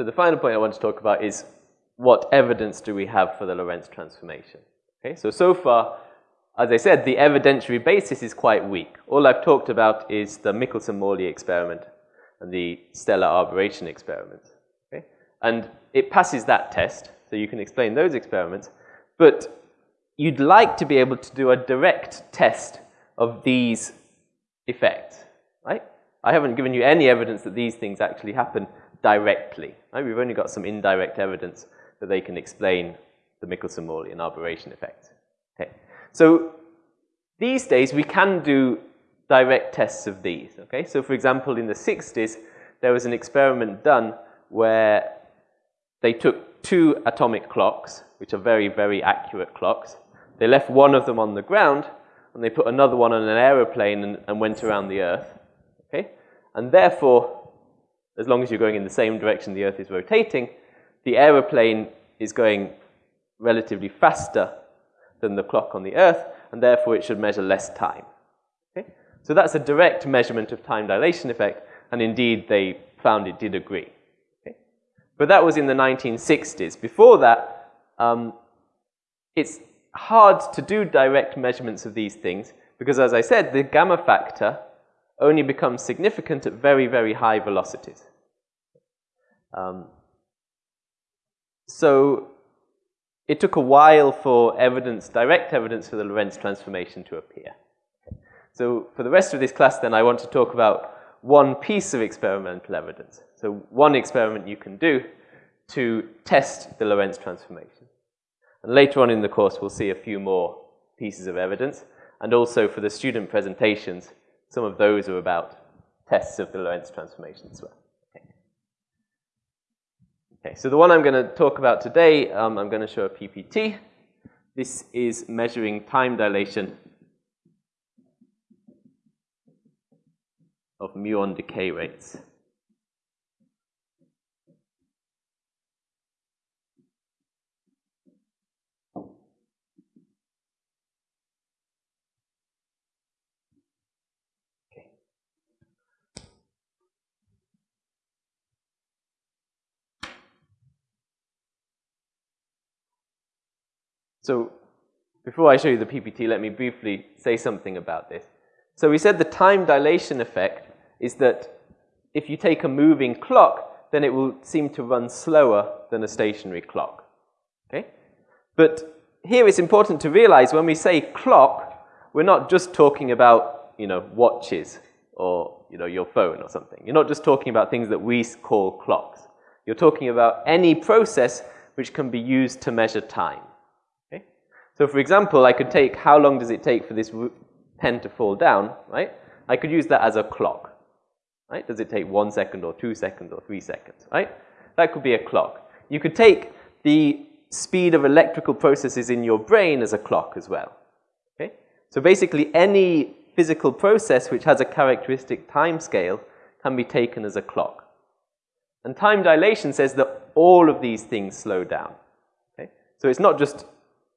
So the final point I want to talk about is what evidence do we have for the Lorentz transformation? Okay, so so far, as I said, the evidentiary basis is quite weak. All I've talked about is the Michelson-Morley experiment and the stellar aberration experiment. Okay? And it passes that test, so you can explain those experiments, but you'd like to be able to do a direct test of these effects, right? I haven't given you any evidence that these things actually happen directly. Right? We've only got some indirect evidence that they can explain the Michelson-Morley aberration effect. Okay. So these days we can do direct tests of these. Okay. So for example, in the 60s, there was an experiment done where they took two atomic clocks, which are very, very accurate clocks. They left one of them on the ground, and they put another one on an aeroplane and, and went around the Earth. Okay? And therefore, as long as you're going in the same direction the Earth is rotating, the aeroplane is going relatively faster than the clock on the Earth, and therefore it should measure less time. Okay? So that's a direct measurement of time dilation effect, and indeed they found it did agree. Okay? But that was in the 1960s. Before that, um, it's hard to do direct measurements of these things because, as I said, the gamma factor only becomes significant at very, very high velocities. Um, so it took a while for evidence, direct evidence for the Lorentz transformation to appear. So for the rest of this class, then, I want to talk about one piece of experimental evidence. So one experiment you can do to test the Lorentz transformation. And later on in the course, we'll see a few more pieces of evidence. And also for the student presentations, some of those are about tests of the Lorentz transformation as well. Okay, okay so the one I'm going to talk about today, um, I'm going to show a PPT. This is measuring time dilation of muon decay rates. So before I show you the PPT, let me briefly say something about this. So we said the time dilation effect is that if you take a moving clock, then it will seem to run slower than a stationary clock. Okay? But here it's important to realize when we say clock, we're not just talking about, you know, watches or, you know, your phone or something. You're not just talking about things that we call clocks. You're talking about any process which can be used to measure time. So for example, I could take how long does it take for this pen to fall down, right? I could use that as a clock, right? Does it take one second or two seconds or three seconds, right? That could be a clock. You could take the speed of electrical processes in your brain as a clock as well, okay? So basically any physical process which has a characteristic time scale can be taken as a clock. And time dilation says that all of these things slow down, okay? So it's not just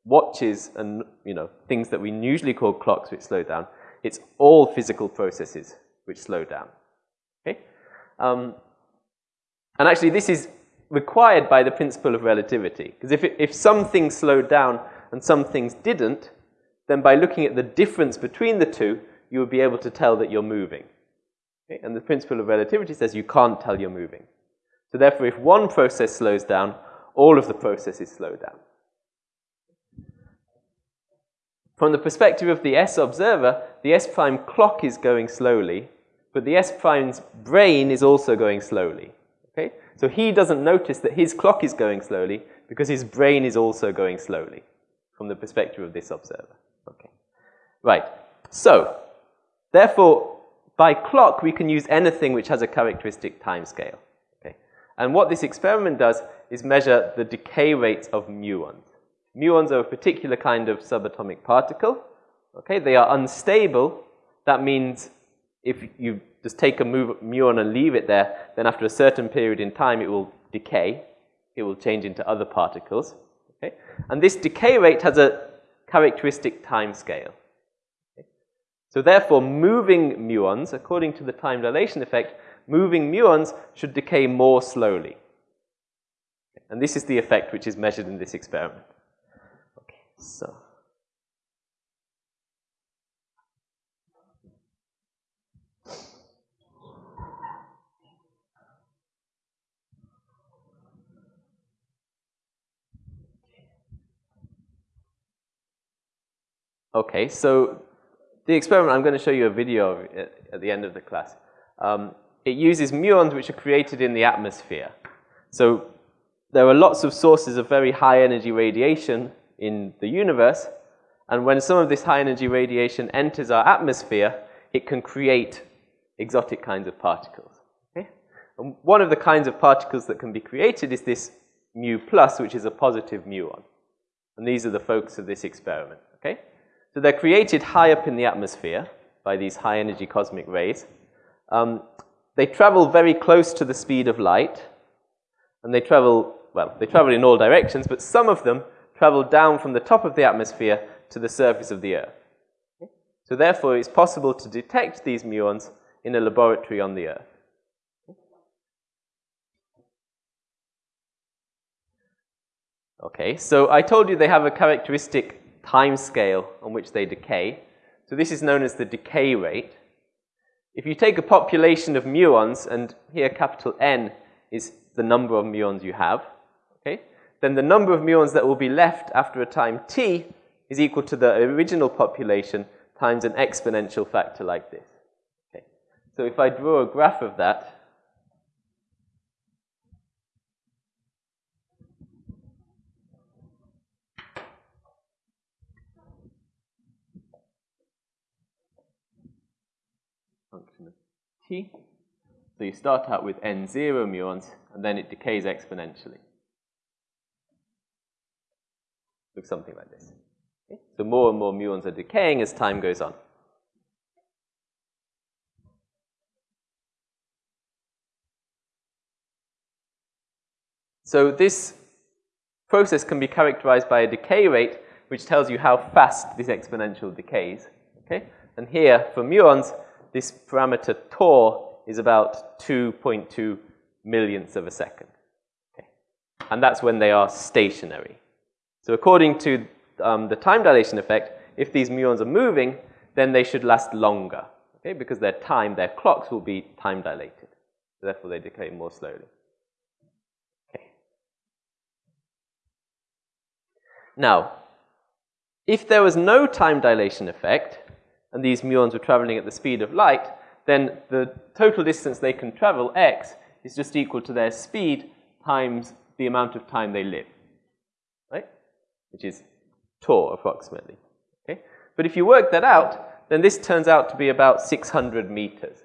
watches and you know things that we usually call clocks which slow down. It's all physical processes which slow down. Okay? Um, and actually, this is required by the principle of relativity. Because if, if some things slowed down and some things didn't, then by looking at the difference between the two, you would be able to tell that you're moving. Okay? And the principle of relativity says you can't tell you're moving. So therefore, if one process slows down, all of the processes slow down. From the perspective of the S observer, the S prime clock is going slowly, but the S prime's brain is also going slowly. Okay? So he doesn't notice that his clock is going slowly because his brain is also going slowly from the perspective of this observer. Okay. Right. So, therefore, by clock, we can use anything which has a characteristic time scale. Okay. And what this experiment does is measure the decay rates of muons. Muons are a particular kind of subatomic particle. Okay, they are unstable. That means if you just take a muon and leave it there, then after a certain period in time, it will decay. It will change into other particles. Okay? And this decay rate has a characteristic time scale. Okay? So therefore, moving muons, according to the time dilation effect, moving muons should decay more slowly. And this is the effect which is measured in this experiment. So. Okay, so the experiment, I'm going to show you a video of it at the end of the class. Um, it uses muons which are created in the atmosphere. So there are lots of sources of very high energy radiation in the universe, and when some of this high energy radiation enters our atmosphere, it can create exotic kinds of particles. Okay? And one of the kinds of particles that can be created is this mu plus, which is a positive muon. And these are the focus of this experiment. Okay? So they're created high up in the atmosphere by these high energy cosmic rays. Um, they travel very close to the speed of light, and they travel, well, they travel in all directions, but some of them travel down from the top of the atmosphere to the surface of the Earth. So therefore, it's possible to detect these muons in a laboratory on the Earth. Okay, so I told you they have a characteristic time scale on which they decay. So this is known as the decay rate. If you take a population of muons, and here capital N is the number of muons you have, okay, then the number of muons that will be left after a time t is equal to the original population times an exponential factor like this. Okay. So if I draw a graph of that, function of t. So you start out with n0 muons, and then it decays exponentially. Looks something like this. Okay? So more and more muons are decaying as time goes on. So this process can be characterized by a decay rate, which tells you how fast this exponential decays. Okay? And here, for muons, this parameter tau is about 2.2 millionths of a second. Okay. And that's when they are stationary. So according to um, the time dilation effect, if these muons are moving, then they should last longer, okay, because their time, their clocks will be time dilated. Therefore, they decay more slowly. Okay. Now, if there was no time dilation effect, and these muons were traveling at the speed of light, then the total distance they can travel, x, is just equal to their speed times the amount of time they live? Which is tau, approximately, okay? But if you work that out, then this turns out to be about 600 meters.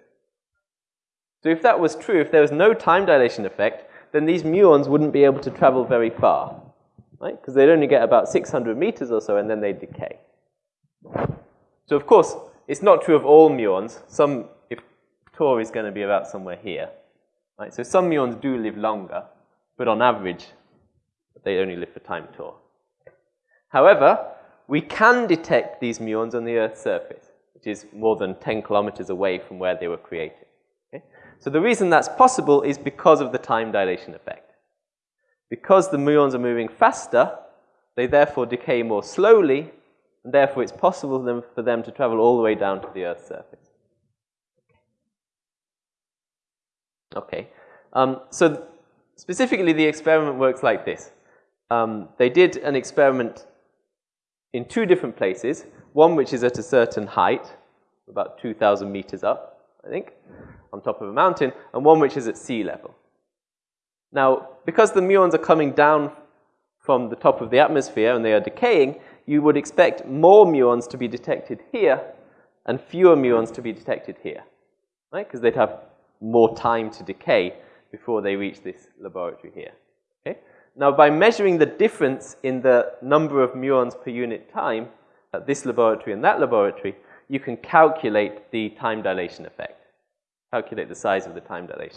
So if that was true, if there was no time dilation effect, then these muons wouldn't be able to travel very far, right? Because they'd only get about 600 meters or so, and then they'd decay. So of course, it's not true of all muons. Some, if tau is going to be about somewhere here, right? So some muons do live longer, but on average, they only live for time tau. However, we can detect these muons on the Earth's surface, which is more than 10 kilometers away from where they were created. Okay? So the reason that's possible is because of the time dilation effect. Because the muons are moving faster, they therefore decay more slowly, and therefore it's possible for them, to travel all the way down to the Earth's surface. Okay. Um, so specifically, the experiment works like this. Um, they did an experiment in two different places. One which is at a certain height, about 2,000 meters up, I think, on top of a mountain, and one which is at sea level. Now, because the muons are coming down from the top of the atmosphere and they are decaying, you would expect more muons to be detected here and fewer muons to be detected here, right? Because they'd have more time to decay before they reach this laboratory here, okay? Now, by measuring the difference in the number of muons per unit time at this laboratory and that laboratory, you can calculate the time dilation effect, calculate the size of the time dilation.